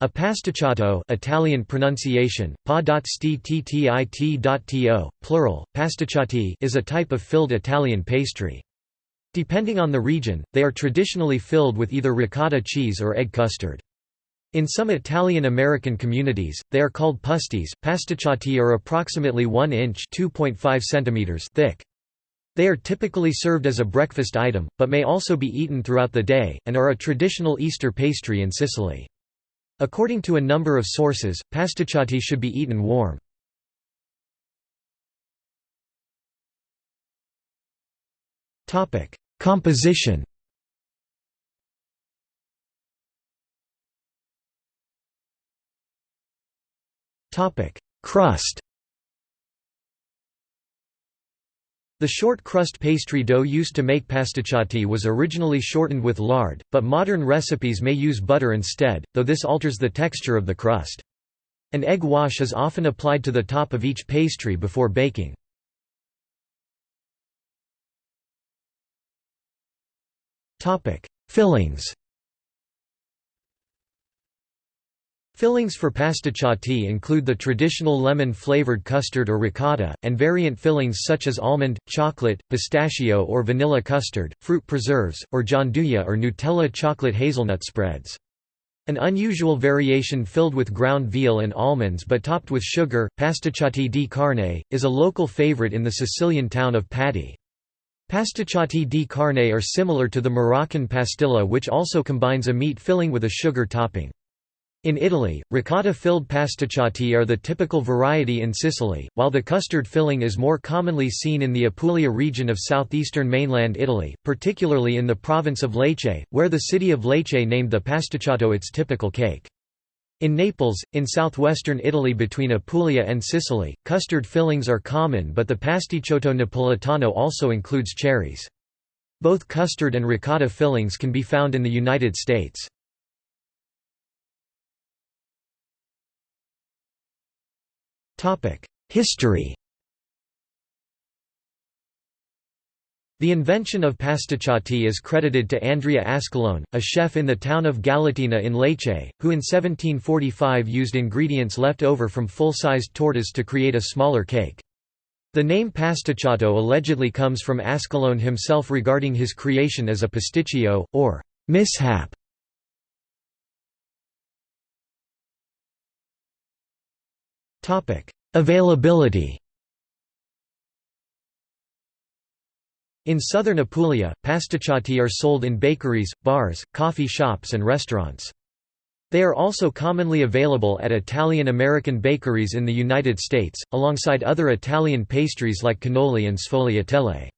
A pasticciotto Italian pronunciation, pa.sti-tti-to, plural, pasticciotti is a type of filled Italian pastry. Depending on the region, they are traditionally filled with either ricotta cheese or egg custard. In some Italian-American communities, they are called pusties. Pasticciotti are approximately 1 inch (2.5 centimeters) thick. They are typically served as a breakfast item, but may also be eaten throughout the day, and are a traditional Easter pastry in Sicily. According to a number of sources, pasticciotti should be eaten warm. Composition Crust The short crust pastry dough used to make pasticciotti was originally shortened with lard, but modern recipes may use butter instead, though this alters the texture of the crust. An egg wash is often applied to the top of each pastry before baking. Fillings Fillings for pasticciotti include the traditional lemon-flavored custard or ricotta, and variant fillings such as almond, chocolate, pistachio or vanilla custard, fruit preserves, or gianduja or Nutella chocolate hazelnut spreads. An unusual variation filled with ground veal and almonds but topped with sugar, pasticciotti di carne, is a local favorite in the Sicilian town of Patti. Pasticciotti di carne are similar to the Moroccan pastilla which also combines a meat filling with a sugar topping. In Italy, ricotta-filled pasticciotti are the typical variety in Sicily, while the custard filling is more commonly seen in the Apulia region of southeastern mainland Italy, particularly in the province of Lecce, where the city of Lecce named the pasticciotto its typical cake. In Naples, in southwestern Italy between Apulia and Sicily, custard fillings are common but the pasticciotto napolitano also includes cherries. Both custard and ricotta fillings can be found in the United States. History The invention of pasticciotti is credited to Andrea Ascalone, a chef in the town of Galatina in Lecce, who in 1745 used ingredients left over from full-sized tortas to create a smaller cake. The name pasticciotto allegedly comes from Ascalone himself regarding his creation as a pasticcio, or mishap. Availability In southern Apulia, pasticciotti are sold in bakeries, bars, coffee shops and restaurants. They are also commonly available at Italian-American bakeries in the United States, alongside other Italian pastries like cannoli and sfogliatelle.